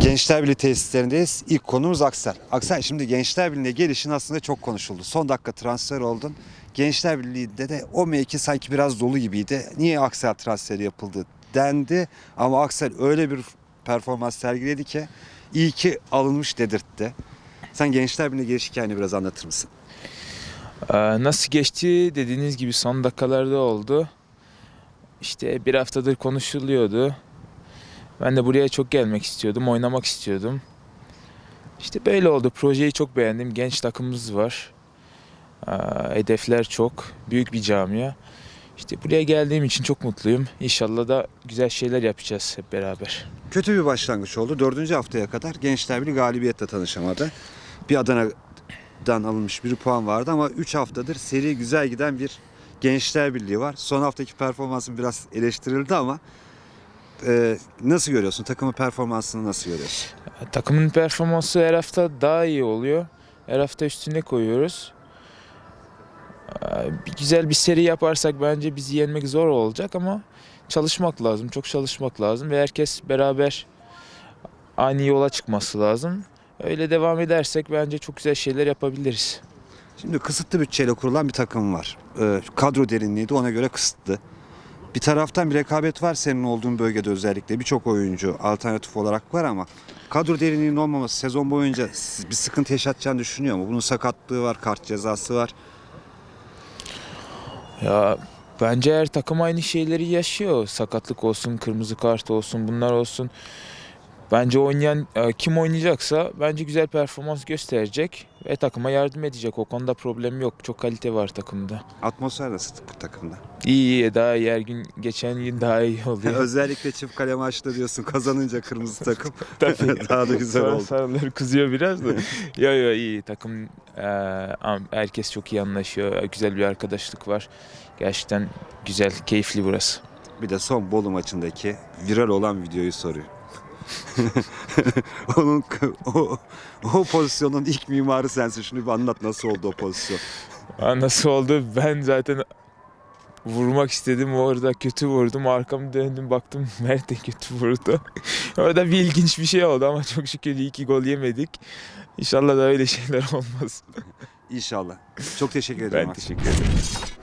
Gençler Birliği tesislerindeyiz. İlk konumuz Aksel. Aksel şimdi Gençler Birliği'ne gelişin aslında çok konuşuldu. Son dakika transfer oldun. Gençler Birliği'nde de o mevki sanki biraz dolu gibiydi. Niye Aksel transferi yapıldı dendi. Ama Aksel öyle bir performans sergiledi ki iyi ki alınmış dedirtti. Sen Gençler Birliği'ne geliş hikayeni biraz anlatır mısın? Ee, Nasıl geçti dediğiniz gibi son dakikalarda oldu. İşte bir haftadır konuşuluyordu. Ben de buraya çok gelmek istiyordum, oynamak istiyordum. İşte böyle oldu. Projeyi çok beğendim. Genç takımımız var. Hedefler çok. Büyük bir camia. İşte buraya geldiğim için çok mutluyum. İnşallah da güzel şeyler yapacağız hep beraber. Kötü bir başlangıç oldu. Dördüncü haftaya kadar Gençler Birliği galibiyetle tanışamadı. Bir Adana'dan alınmış bir puan vardı ama 3 haftadır seri güzel giden bir Gençler Birliği var. Son haftaki performansın biraz eleştirildi ama e, nasıl görüyorsun? Takımın performansını nasıl görüyorsun? Takımın performansı her hafta daha iyi oluyor. Her hafta üstüne koyuyoruz. Ee, Bir güzel bir seri yaparsak bence bizi yenmek zor olacak ama çalışmak lazım. Çok çalışmak lazım ve herkes beraber aynı yola çıkması lazım. Öyle devam edersek bence çok güzel şeyler yapabiliriz. Şimdi kısıtlı bütçeyle kurulan bir takım var. E, kadro derinliği de ona göre kısıtlı. Bir taraftan bir rekabet var senin olduğun bölgede özellikle. Birçok oyuncu alternatif olarak var ama kadro derinliğinin olmaması sezon boyunca bir sıkıntı yaşatacağını düşünüyor mu? Bunun sakatlığı var, kart cezası var. Ya bence her takım aynı şeyleri yaşıyor. Sakatlık olsun, kırmızı kart olsun, bunlar olsun. Bence oynayan e, kim oynayacaksa bence güzel performans gösterecek ve takıma yardım edecek. O konuda problem yok. Çok kalite var takımda. Atmosfer nasıl bu takımda? İyi iyi daha iyi her gün geçen gün daha iyi oluyor. Özellikle çift kale maçta diyorsun kazanınca kırmızı takım Tabii. daha da güzel Sonra oldu. sarıları kızıyor biraz da. yo yo iyi takım e, herkes çok iyi anlaşıyor. Güzel bir arkadaşlık var. Gerçekten güzel, keyifli burası. Bir de son Bolu maçındaki viral olan videoyu soruyor. Onun o, o pozisyonun ilk mimarı sensin. Şunu bir anlat nasıl oldu o pozisyon? Nasıl oldu? Ben zaten vurmak istedim. Orada kötü vurdum. Arkamı döndüm baktım Mert de kötü vurdu. Orada bir ilginç bir şey oldu ama çok şükür iyi ki gol yemedik. İnşallah da öyle şeyler olmaz. İnşallah. Çok teşekkür ederim. Ben teşekkür ederim.